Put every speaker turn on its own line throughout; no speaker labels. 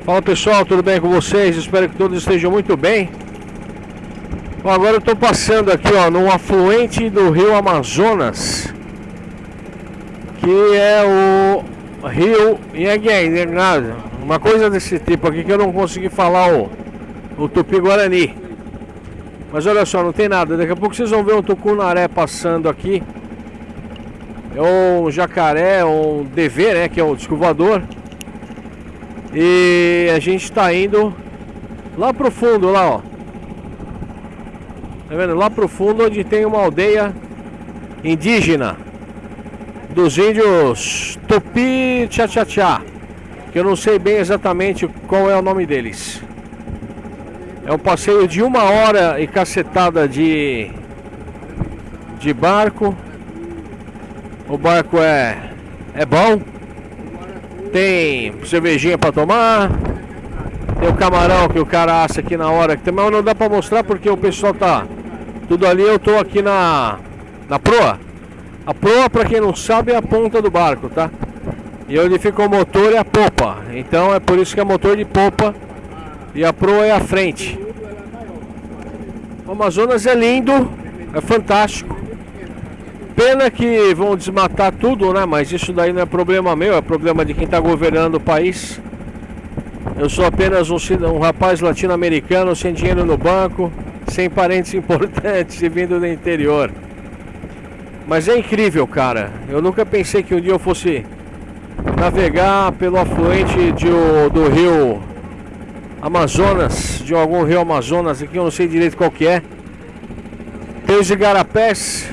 Fala pessoal, tudo bem com vocês? Espero que todos estejam muito bem. Bom, agora eu estou passando aqui ó, num afluente do rio Amazonas, que é o rio Inhaguinha, uma coisa desse tipo aqui que eu não consegui falar o, o Tupi-Guarani. Mas olha só, não tem nada, daqui a pouco vocês vão ver um tucunaré passando aqui. É um jacaré, um DV, né, que é o descovador. E a gente está indo lá pro fundo, lá ó. Tá vendo? Lá pro fundo onde tem uma aldeia indígena dos índios Tupi Tchá Que eu não sei bem exatamente qual é o nome deles. É um passeio de uma hora e cacetada de, de barco. O barco é, é bom tem cervejinha para tomar, tem o camarão que o cara assa aqui na hora, que também não dá para mostrar porque o pessoal tá tudo ali, eu tô aqui na na proa. A proa, para quem não sabe, é a ponta do barco, tá? E onde fica o motor é a popa. Então é por isso que é motor de popa e a proa é a frente. O Amazonas é lindo, é fantástico. Pena que vão desmatar tudo, né? Mas isso daí não é problema meu, é problema de quem está governando o país. Eu sou apenas um, um rapaz latino-americano sem dinheiro no banco, sem parentes importantes e vindo do interior. Mas é incrível, cara. Eu nunca pensei que um dia eu fosse navegar pelo afluente de, do rio Amazonas, de algum rio Amazonas aqui, eu não sei direito qual que é. Tem os igarapés,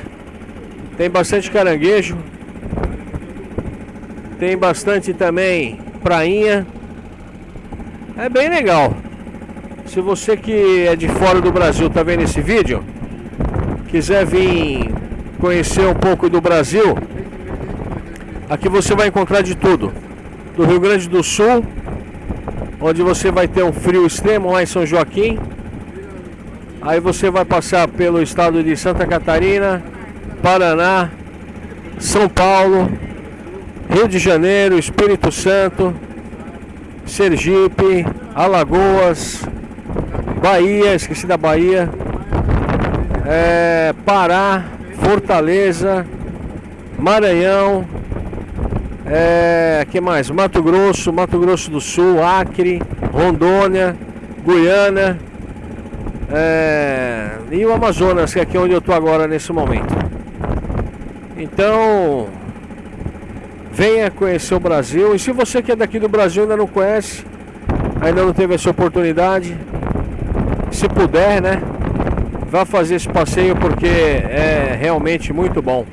tem bastante caranguejo. Tem bastante também prainha. É bem legal. Se você que é de fora do Brasil tá vendo esse vídeo, quiser vir conhecer um pouco do Brasil, aqui você vai encontrar de tudo. Do Rio Grande do Sul, onde você vai ter um frio extremo lá em São Joaquim. Aí você vai passar pelo estado de Santa Catarina, Paraná, São Paulo, Rio de Janeiro, Espírito Santo, Sergipe, Alagoas, Bahia, esqueci da Bahia, é, Pará, Fortaleza, Maranhão, é, que mais? Mato Grosso, Mato Grosso do Sul, Acre, Rondônia, Guiana é, e o Amazonas, que é aqui onde eu estou agora nesse momento. Então, venha conhecer o Brasil. E se você que é daqui do Brasil ainda não conhece, ainda não teve essa oportunidade, se puder, né? Vá fazer esse passeio porque é realmente muito bom.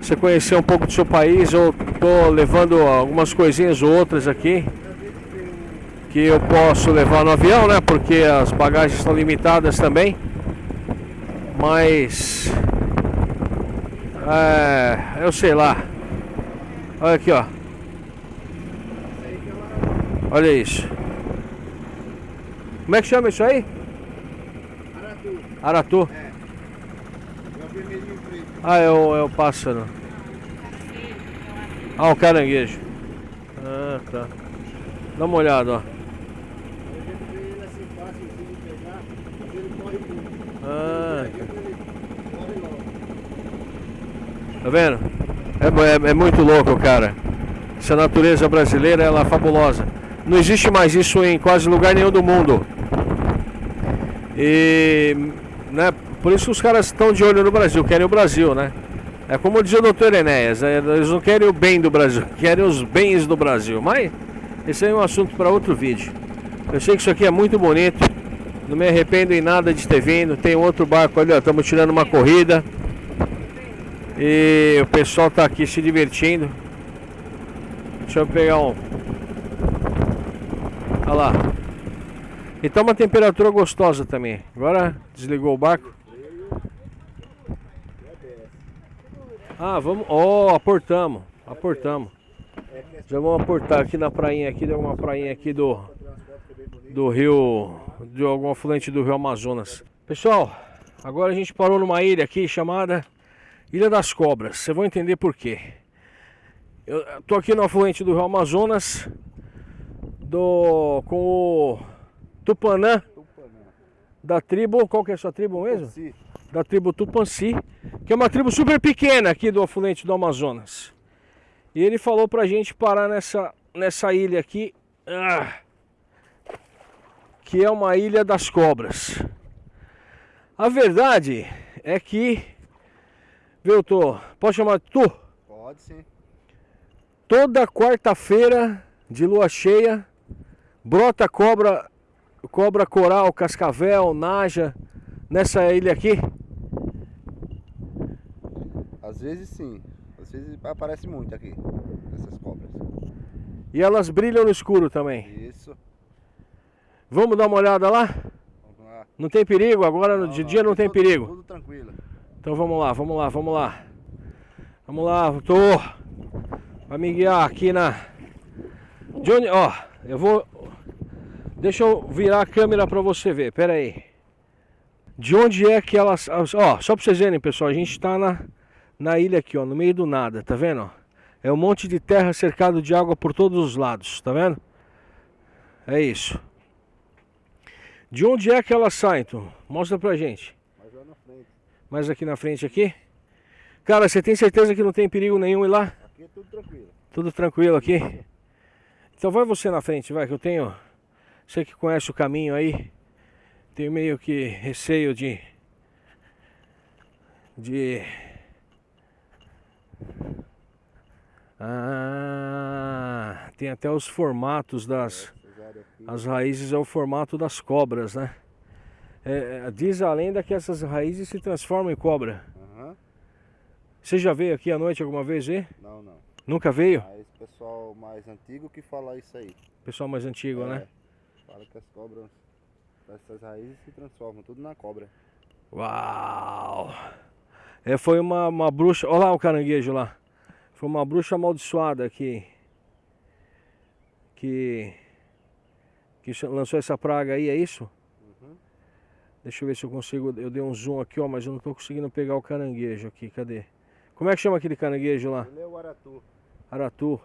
Você conhecer um pouco do seu país, eu tô levando algumas coisinhas ou outras aqui que eu posso levar no avião, né? Porque as bagagens estão limitadas também. Mas é, eu sei lá. Olha aqui, ó. Olha isso. Como é que chama isso aí? Aratu. Aratu? É. É o preto. Ah, é o, é o pássaro. Ah, o caranguejo. Ah, tá. Dá uma olhada, ó. Ah, Tá vendo? É, é, é, muito louco, cara. Essa natureza brasileira, ela é fabulosa. Não existe mais isso em quase lugar nenhum do mundo. E, né, por isso os caras estão de olho no Brasil, querem o Brasil, né? É como dizia o doutor Enéas, é, eles não querem o bem do Brasil, querem os bens do Brasil. Mas esse é um assunto para outro vídeo. Eu sei que isso aqui é muito bonito, não me arrependo em nada de ter vindo. Tem outro barco ali, ó, estamos tirando uma corrida. E o pessoal tá aqui se divertindo. Deixa eu pegar um. Olha lá. E tá uma temperatura gostosa também. Agora desligou o barco. Ah, vamos. Ó, oh, aportamos. Aportamos. Já vamos aportar aqui na prainha aqui, deu uma prainha aqui do do rio, de algum afluente do rio Amazonas. Pessoal, agora a gente parou numa ilha aqui chamada Ilha das Cobras, você vai entender por quê. Eu tô aqui no afluente do Rio Amazonas, do com o Tupanã
Tupanã.
da tribo, qual que é a sua tribo mesmo?
Sim.
Da tribo Tupanci, que é uma tribo super pequena aqui do afluente do Amazonas. E ele falou pra gente parar nessa, nessa ilha aqui, ah, que é uma ilha das cobras. A verdade é que, viu, Tô? Pode chamar de Tu?
Pode sim.
Toda quarta-feira de lua cheia, brota cobra, cobra coral, cascavel, naja nessa ilha aqui.
Às vezes sim. Às vezes aparece muito aqui. Essas cobras.
E elas brilham no escuro também.
Isso.
Vamos dar uma olhada lá?
Vamos lá.
Não tem perigo? Agora no de dia não tem
tudo-
perigo.
Tudo tranquilo.
Então vamos lá, vamos lá, vamos lá. Vamos lá, tô. Vai me guiar aqui na. Onde. Ó, eu vou. Deixa eu virar a câmera pra você ver, pera aí. De onde é que elas. Ó, só pra vocês verem, pessoal, a gente tá na, na ilha aqui, ó, no meio do nada, tá vendo? É um monte de terra cercado de água por todos os lados, tá vendo? É isso. De onde é que elas saem, então? Mostra pra gente.
Mas lá na frente.
Mais aqui na frente aqui. Cara, você tem certeza que não tem perigo nenhum ir lá?
Aqui é tudo tranquilo.
Tudo tranquilo aqui? Então vai você na frente, vai, que eu tenho. Você que conhece o caminho aí. Tenho meio que receio de. De. Ah, tem até os formatos das.
Aqui.
As raízes é o formato das cobras, né? É, é, diz a lenda que essas raízes se transformam em cobra. Você já veio aqui à noite alguma vez ver?
Não, não.
Nunca veio?
Mas o pessoal mais antigo que fala isso aí.
Pessoal mais antigo, né?
É. Fala que as cobras, essas raízes se transformam tudo na cobra.
Uau! É, foi uma, uma bruxa. Olha lá o caranguejo lá. Foi uma bruxa amaldiçoada que. Que. Que lançou essa praga aí, é isso? Deixa eu ver se eu consigo. Eu dei um zoom aqui, ó, mas eu não tô conseguindo pegar o caranguejo aqui. Cadê? Como é que chama aquele caranguejo lá?
Ele é o aratu.
Aratu.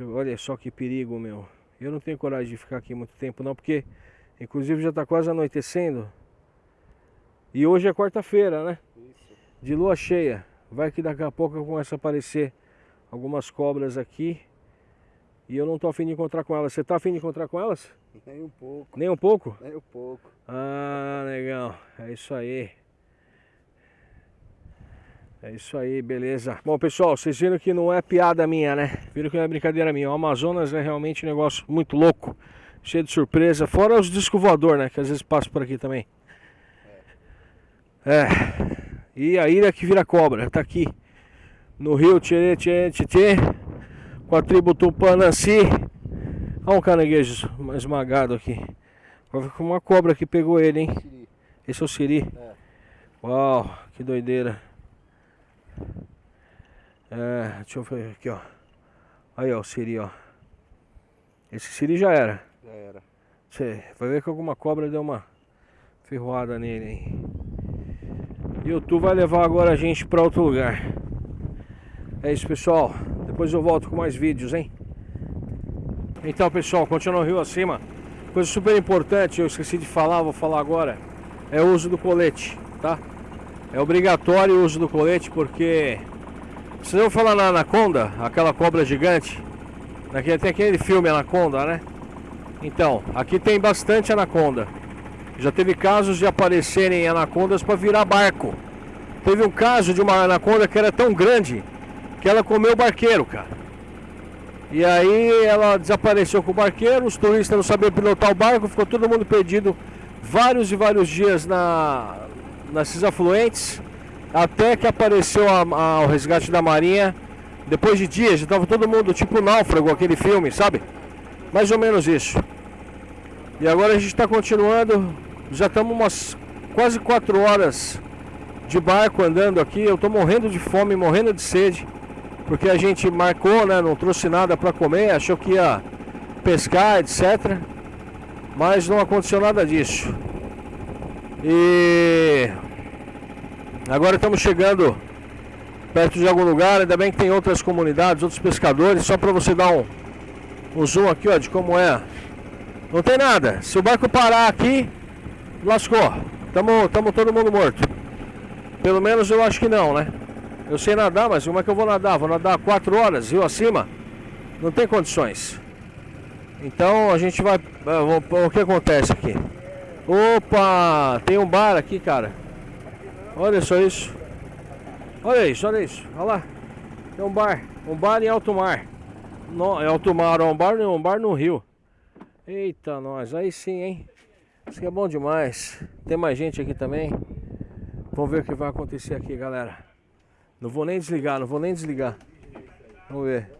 Eu- olha só que perigo, meu. Eu não tenho coragem de ficar aqui muito tempo não, porque inclusive já está quase anoitecendo. E hoje é quarta-feira, né?
Isso.
De lua cheia. Vai que daqui a pouco começa a aparecer algumas cobras aqui. E eu não tô afim de encontrar com elas. Você tá afim de encontrar com elas?
Nem um pouco.
Nem um pouco?
Nem um pouco.
Ah, legal. É isso aí. É isso aí, beleza. Bom, pessoal, vocês viram que não é piada minha, né? Viram que não é brincadeira minha. O Amazonas é realmente um negócio muito louco, cheio de surpresa. Fora os discos voador, né? Que às vezes passam por aqui também. É. E a ilha que vira cobra, tá aqui. No rio Tchê, com a tribo Tupananci. Olha um caranguejo esmagado aqui. Uma cobra que pegou ele, hein?
Siri.
Esse é o Siri.
É.
Uau, que doideira. É, deixa eu ver aqui, ó. Aí, ó, o Siri, ó. Esse Siri já era.
Já era.
Você vai ver que alguma cobra deu uma ferroada nele, hein? E o Tu vai levar agora a gente pra outro lugar. É isso, pessoal. Depois eu volto com mais vídeos, hein? Então, pessoal, continua o rio acima. Coisa super importante, eu esqueci de falar, vou falar agora. É o uso do colete, tá? É obrigatório o uso do colete porque. Vocês vão falar na Anaconda, aquela cobra gigante? Naquele, tem aquele filme Anaconda, né? Então, aqui tem bastante anaconda. Já teve casos de aparecerem anacondas para virar barco. Teve um caso de uma anaconda que era tão grande que ela comeu o barqueiro, cara. E aí ela desapareceu com o barqueiro, os turistas não sabiam pilotar o barco, ficou todo mundo perdido vários e vários dias na, nesses afluentes, até que apareceu a- a- o resgate da marinha. Depois de dias, já estava todo mundo tipo náufrago, aquele filme, sabe? Mais ou menos isso. E agora a gente está continuando. Já estamos umas quase quatro horas de barco andando aqui. Eu estou morrendo de fome, morrendo de sede. Porque a gente marcou, né? Não trouxe nada para comer, achou que ia pescar, etc. Mas não aconteceu nada disso. E agora estamos chegando perto de algum lugar. Ainda bem que tem outras comunidades, outros pescadores. Só para você dar um, um zoom aqui, ó, de como é. Não tem nada. Se o barco parar aqui, lascou. Tamo, tamo todo mundo morto. Pelo menos eu acho que não, né? Eu sei nadar, mas como é que eu vou nadar? Vou nadar 4 horas, rio acima? Não tem condições. Então a gente vai. O que acontece aqui? Opa! Tem um bar aqui, cara. Olha só isso. Olha isso, olha isso. Olha lá. Tem um bar. Um bar em alto mar. No, é alto mar, um bar, um bar no rio. Eita, nós. Aí sim, hein? Isso aqui é bom demais. Tem mais gente aqui também. Vamos ver o que vai acontecer aqui, galera. Não vou nem desligar, não vou nem desligar. Vamos ver.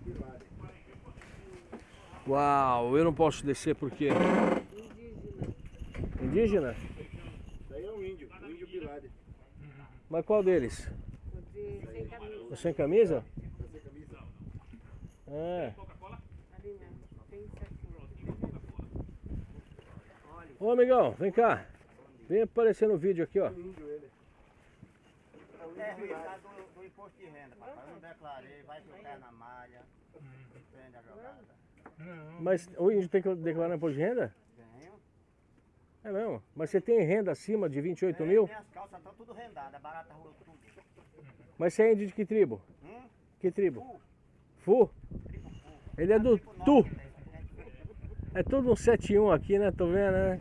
Uau, eu não posso descer porque... Indígena. Indígena?
Isso aí é um índio, um índio Bilade.
Mas qual deles? O sem camisa. O sem camisa? É. Ô amigão, vem cá. Vem aparecer no vídeo aqui, ó. É,
do, do imposto de renda, papai. Eu não declarei, vai ficar na malha, prende a jogada.
Mas o índio tem que declarar imposto de renda?
Tenho.
É mesmo? Mas você tem renda acima de 28 mil?
Minhas calças estão tudo rendadas, a barata rolou tudo.
Mas você é índio de que tribo?
Hum?
Que tribo? Fu? Ele é do Tu. É tudo um 7-1 aqui, né? Tô vendo, né?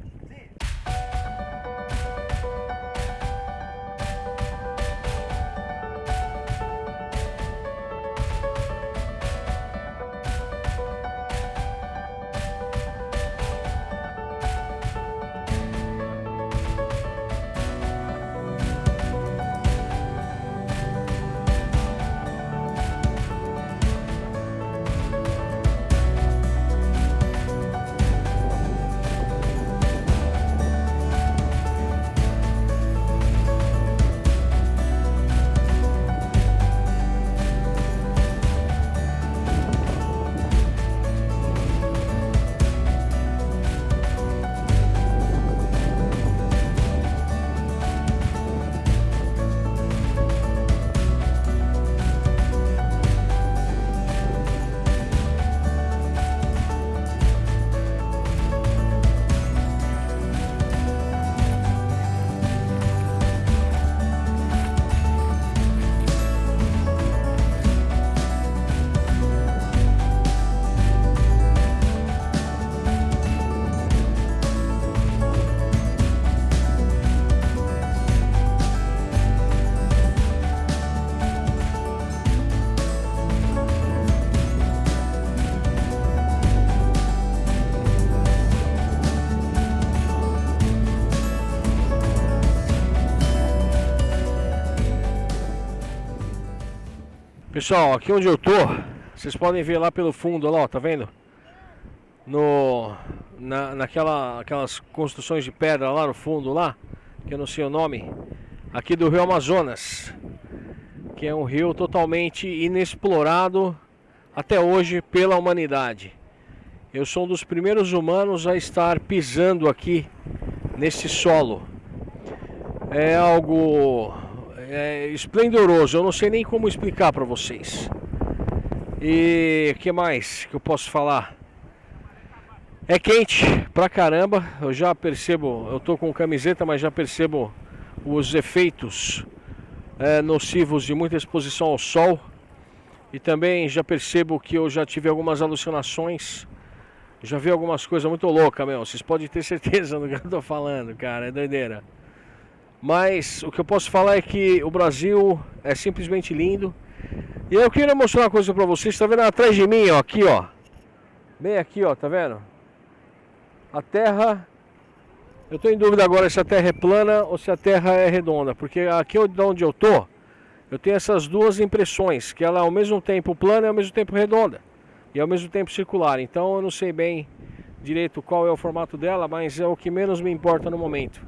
Pessoal, aqui onde eu tô, vocês podem ver lá pelo fundo, lá, ó, tá vendo? No, na, naquela, aquelas construções de pedra lá no fundo, lá, que eu não sei o nome, aqui do Rio Amazonas, que é um rio totalmente inexplorado até hoje pela humanidade. Eu sou um dos primeiros humanos a estar pisando aqui nesse solo. É algo é esplendoroso. Eu não sei nem como explicar para vocês. E que mais que eu posso falar? É quente pra caramba. Eu já percebo, eu tô com camiseta, mas já percebo os efeitos é, nocivos de muita exposição ao sol. E também já percebo que eu já tive algumas alucinações. Já vi algumas coisas muito loucas, meu. Vocês podem ter certeza do que eu tô falando, cara. É doideira. Mas o que eu posso falar é que o Brasil é simplesmente lindo. E eu queria mostrar uma coisa pra vocês. Tá vendo atrás de mim, ó, aqui, ó. Bem aqui, ó, tá vendo? A terra... Eu tô em dúvida agora se a terra é plana ou se a terra é redonda. Porque aqui onde eu tô, eu tenho essas duas impressões. Que ela é ao mesmo tempo plana e ao mesmo tempo redonda. E ao mesmo tempo circular. Então eu não sei bem direito qual é o formato dela, mas é o que menos me importa no momento.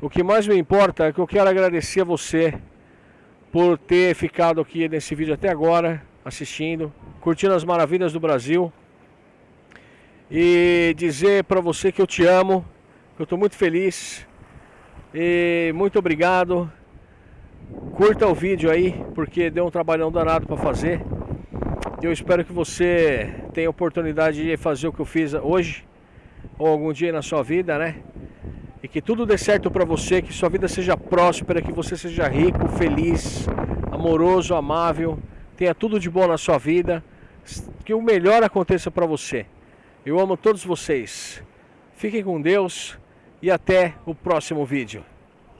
O que mais me importa é que eu quero agradecer a você por ter ficado aqui nesse vídeo até agora, assistindo, curtindo as maravilhas do Brasil. E dizer para você que eu te amo, que eu estou muito feliz. E muito obrigado. Curta o vídeo aí, porque deu um trabalhão danado para fazer. Eu espero que você tenha oportunidade de fazer o que eu fiz hoje ou algum dia na sua vida, né? E que tudo dê certo para você, que sua vida seja próspera, que você seja rico, feliz, amoroso, amável, tenha tudo de bom na sua vida, que o melhor aconteça para você. Eu amo todos vocês. Fiquem com Deus e até o próximo vídeo.